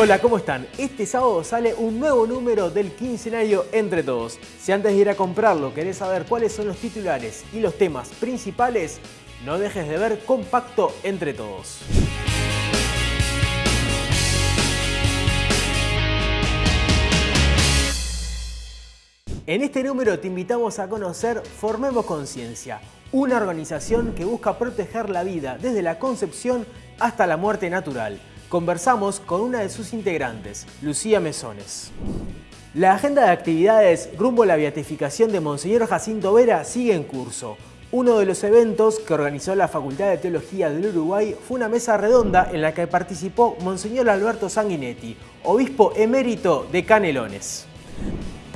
Hola, ¿cómo están? Este sábado sale un nuevo número del quincenario Entre Todos. Si antes de ir a comprarlo querés saber cuáles son los titulares y los temas principales, no dejes de ver Compacto Entre Todos. En este número te invitamos a conocer Formemos Conciencia, una organización que busca proteger la vida desde la concepción hasta la muerte natural conversamos con una de sus integrantes, Lucía Mesones. La agenda de actividades rumbo a la beatificación de Monseñor Jacinto Vera sigue en curso. Uno de los eventos que organizó la Facultad de Teología del Uruguay fue una mesa redonda en la que participó Monseñor Alberto Sanguinetti, obispo emérito de Canelones.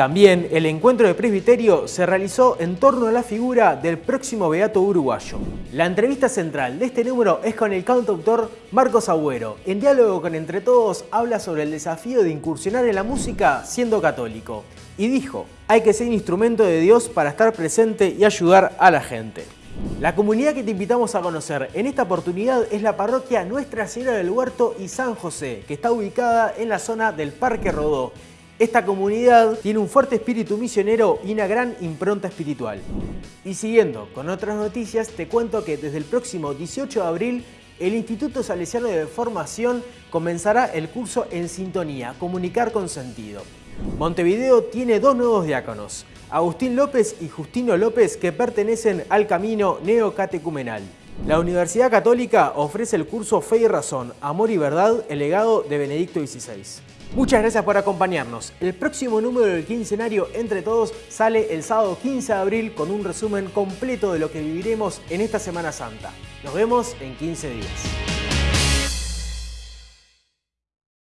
También el encuentro de presbiterio se realizó en torno a la figura del próximo beato uruguayo. La entrevista central de este número es con el cantautor Marcos Agüero. En diálogo con Entre Todos habla sobre el desafío de incursionar en la música siendo católico. Y dijo, hay que ser instrumento de Dios para estar presente y ayudar a la gente. La comunidad que te invitamos a conocer en esta oportunidad es la parroquia Nuestra Señora del Huerto y San José, que está ubicada en la zona del Parque Rodó, esta comunidad tiene un fuerte espíritu misionero y una gran impronta espiritual. Y siguiendo con otras noticias, te cuento que desde el próximo 18 de abril el Instituto Salesiano de Formación comenzará el curso En Sintonía, Comunicar con Sentido. Montevideo tiene dos nuevos diáconos, Agustín López y Justino López, que pertenecen al camino neocatecumenal. La Universidad Católica ofrece el curso Fe y Razón, Amor y Verdad, el legado de Benedicto XVI. Muchas gracias por acompañarnos. El próximo número del quincenario Entre Todos sale el sábado 15 de abril con un resumen completo de lo que viviremos en esta Semana Santa. Nos vemos en 15 días.